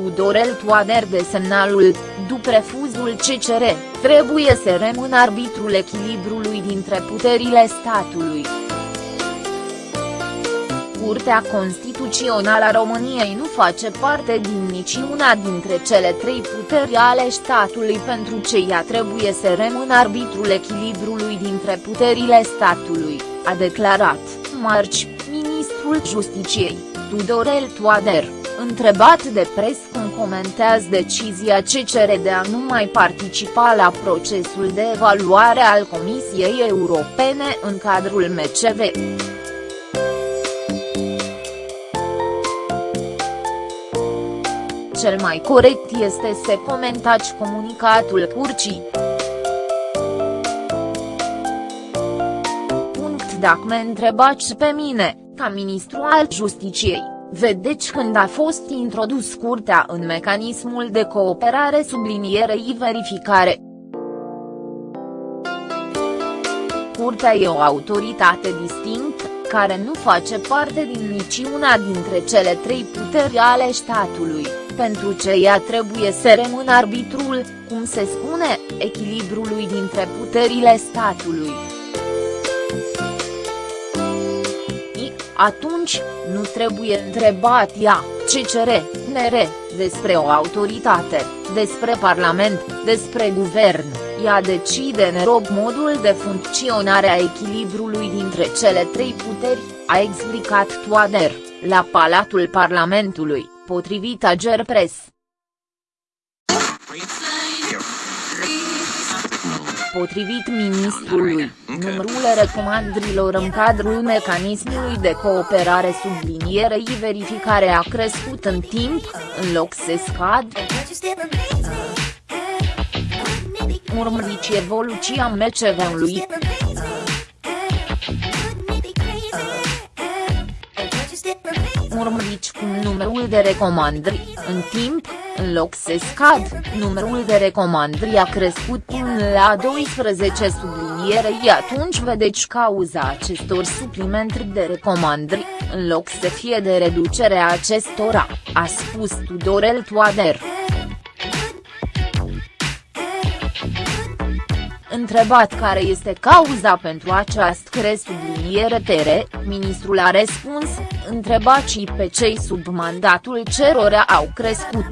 Tudorel Toader de semnalul, după refuzul CCR, trebuie să rămână arbitrul echilibrului dintre puterile statului. Curtea Constituțională a României nu face parte din niciuna dintre cele trei puteri ale statului pentru ce ea trebuie să rămână arbitrul echilibrului dintre puterile statului, a declarat, marci, ministrul Justiciei, Tudorel Toader, întrebat de pres cum comentează decizia CCR de a nu mai participa la procesul de evaluare al Comisiei Europene în cadrul MCV. cel mai corect este să comentați comunicatul curcii. Punct Dacă mă întrebați pe mine, ca ministru al justiciei, vedeți când a fost introdus curtea în mecanismul de cooperare sublinierei verificare. Curtea e o autoritate distinctă, care nu face parte din niciuna dintre cele trei puteri ale statului pentru ce ea trebuie să rămână arbitrul, cum se spune, echilibrului dintre puterile statului. Atunci, nu trebuie întrebat ea, CCR, NR, despre o autoritate, despre Parlament, despre guvern, ea decide în rob modul de funcționare a echilibrului dintre cele trei puteri, a explicat Toader, la Palatul Parlamentului potrivit Agerpres. Potrivit ministrului, numărul recomandărilor în cadrul mecanismului de cooperare sublinierei verificare a crescut în timp, în loc să scad. Urmăriți evoluția MCV-ului. urmăriți cum numărul de recomandări, în timp, în loc să scad, numărul de recomandări a crescut până la 12 sublinierei atunci vedeți cauza acestor suplimentări de recomandări, în loc să fie de reducerea acestora, a spus Tudorel Toader. Întrebat care este cauza pentru această subliniere tere, ministrul a răspuns, întrebați pe cei sub mandatul cerora au crescut.